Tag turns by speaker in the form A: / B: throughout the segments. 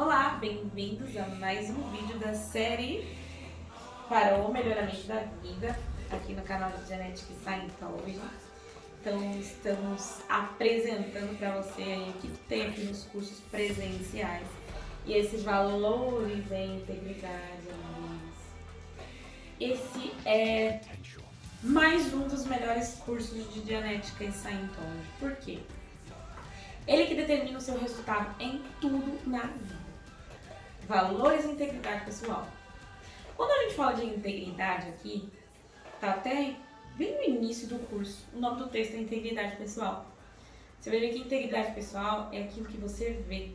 A: Olá, bem-vindos a mais um vídeo da série para o melhoramento da vida aqui no canal de Genetic Scientology. Então estamos apresentando para você aí o que tem aqui nos cursos presenciais e esses valores da integridade, amigos. Esse é mais um dos melhores cursos de Genética em Scientology. Por quê? Ele que determina o seu resultado em tudo na vida. Valores e integridade pessoal. Quando a gente fala de integridade aqui, tá até bem no início do curso, o nome do texto é integridade pessoal. Você vai ver que integridade pessoal é aquilo que você vê.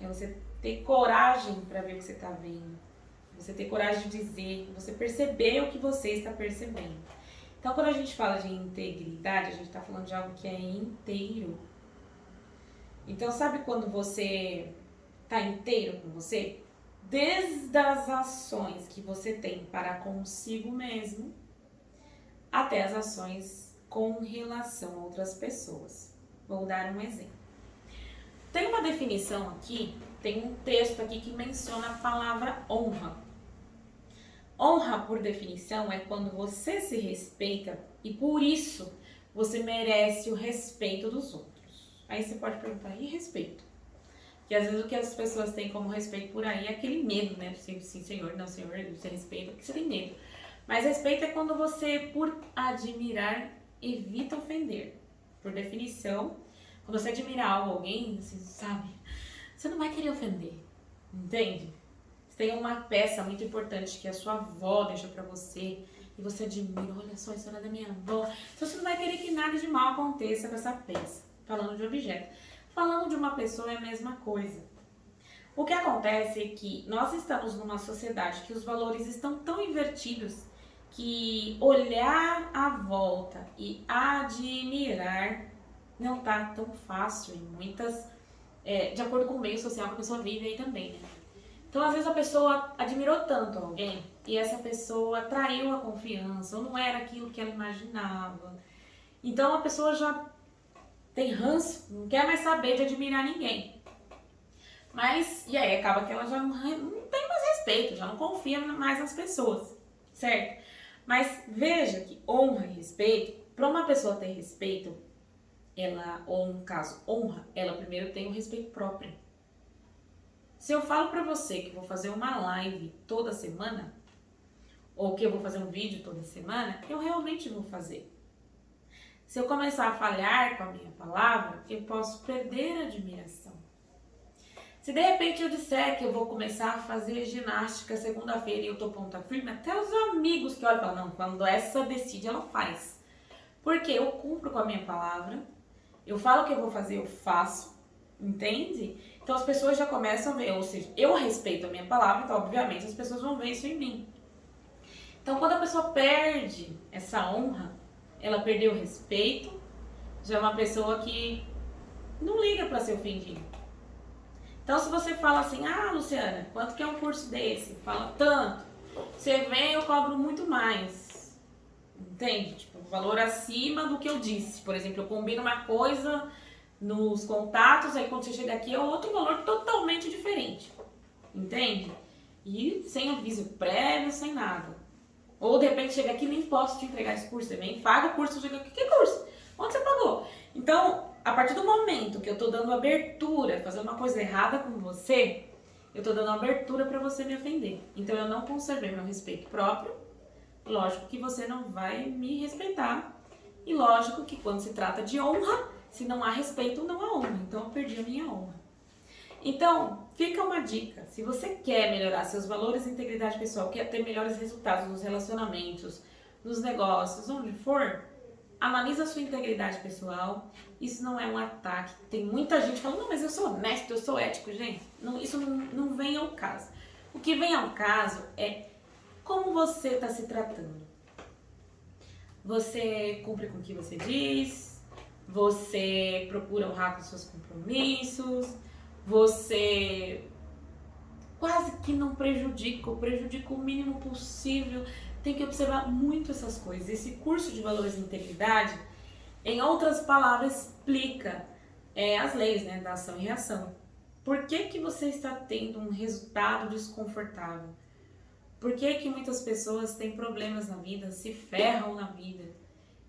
A: É você ter coragem para ver o que você está vendo. Você ter coragem de dizer, você perceber o que você está percebendo. Então, quando a gente fala de integridade, a gente está falando de algo que é inteiro. Então, sabe quando você está inteiro com você? Desde as ações que você tem para consigo mesmo, até as ações com relação a outras pessoas. Vou dar um exemplo. Tem uma definição aqui, tem um texto aqui que menciona a palavra honra. Honra, por definição, é quando você se respeita e por isso você merece o respeito dos outros. Aí você pode perguntar, e respeito? Que às vezes o que as pessoas têm como respeito por aí é aquele medo, né? Sim, sim senhor, não, senhor, você respeita porque você tem medo. Mas respeito é quando você, por admirar, evita ofender. Por definição, quando você admira algo, alguém, você sabe, você não vai querer ofender, entende? Você tem uma peça muito importante que a sua avó deixou pra você e você admira, olha só, isso era da minha avó. Então você não vai querer que nada de mal aconteça com essa peça falando de objeto. Falando de uma pessoa é a mesma coisa. O que acontece é que nós estamos numa sociedade que os valores estão tão invertidos que olhar à volta e admirar não tá tão fácil em muitas, é, de acordo com o meio social que a pessoa vive aí também, né? Então, às vezes a pessoa admirou tanto alguém e essa pessoa traiu a confiança, ou não era aquilo que ela imaginava. Então, a pessoa já tem ranço, não quer mais saber de admirar ninguém. Mas, e aí acaba que ela já não, não tem mais respeito, já não confia mais nas pessoas, certo? Mas veja que honra e respeito, para uma pessoa ter respeito, ela, ou no caso, honra, ela primeiro tem o respeito próprio. Se eu falo para você que vou fazer uma live toda semana, ou que eu vou fazer um vídeo toda semana, eu realmente vou fazer. Se eu começar a falhar com a minha palavra, eu posso perder a admiração. Se de repente eu disser que eu vou começar a fazer ginástica segunda-feira e eu tô ponta firme, até os amigos que olham falam, não, quando essa decide, ela faz. Porque eu cumpro com a minha palavra, eu falo que eu vou fazer, eu faço, entende? Então as pessoas já começam a ver, ou seja, eu respeito a minha palavra, então obviamente as pessoas vão ver isso em mim. Então quando a pessoa perde essa honra, ela perdeu o respeito, já é uma pessoa que não liga para ser ofendida. Então, se você fala assim, ah, Luciana, quanto que é um curso desse? Fala tanto. Você vem, eu cobro muito mais. Entende? Tipo, valor acima do que eu disse. Por exemplo, eu combino uma coisa nos contatos, aí quando você chega aqui é outro valor totalmente diferente. Entende? E sem aviso prévio, sem nada. Ou de repente chega aqui nem posso te entregar esse curso. Você vem, paga o curso, chega aqui, que curso? Onde você pagou? Então, a partir do momento que eu tô dando abertura, fazer uma coisa errada com você, eu tô dando abertura para você me ofender. Então eu não conservei meu respeito próprio. Lógico que você não vai me respeitar. E lógico que quando se trata de honra, se não há respeito, não há honra. Então eu perdi a minha honra. Então, fica uma dica. Se você quer melhorar seus valores e integridade pessoal, quer ter melhores resultados nos relacionamentos, nos negócios, onde for, analisa a sua integridade pessoal. Isso não é um ataque. Tem muita gente falando, não, mas eu sou honesto, eu sou ético. Gente, não, isso não, não vem ao caso. O que vem ao caso é como você está se tratando. Você cumpre com o que você diz, você procura honrar com seus compromissos, você quase que não prejudica, ou prejudica o mínimo possível. Tem que observar muito essas coisas. Esse curso de valores e integridade, em outras palavras, explica é, as leis né, da ação e reação. Por que, que você está tendo um resultado desconfortável? Por que, que muitas pessoas têm problemas na vida, se ferram na vida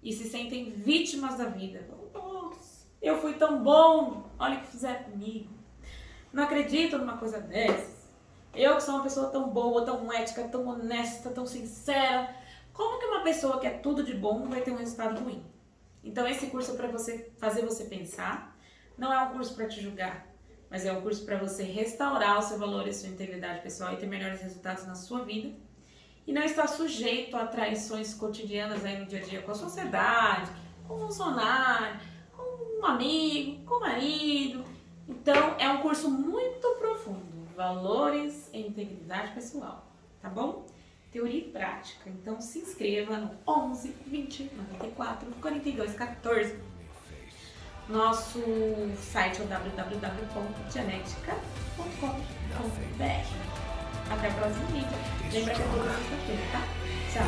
A: e se sentem vítimas da vida? Eu fui tão bom, olha o que fizeram comigo. Não acredito numa coisa dessas. Eu que sou uma pessoa tão boa, tão ética, tão honesta, tão sincera. Como que uma pessoa que é tudo de bom vai ter um resultado ruim? Então esse curso é para você fazer você pensar. Não é um curso para te julgar mas é um curso para você restaurar o seu valor e sua integridade pessoal e ter melhores resultados na sua vida. E não estar sujeito a traições cotidianas aí no dia a dia com a sociedade, com o funcionário, com um amigo, com o marido. Então, é um curso muito profundo, valores e integridade pessoal, tá bom? Teoria e prática. Então, se inscreva no 11 20 94 42 14 nosso site é www.genetica.com.br. Até o próximo vídeo. Lembra que é toda sexta-feira, tá? Tchau.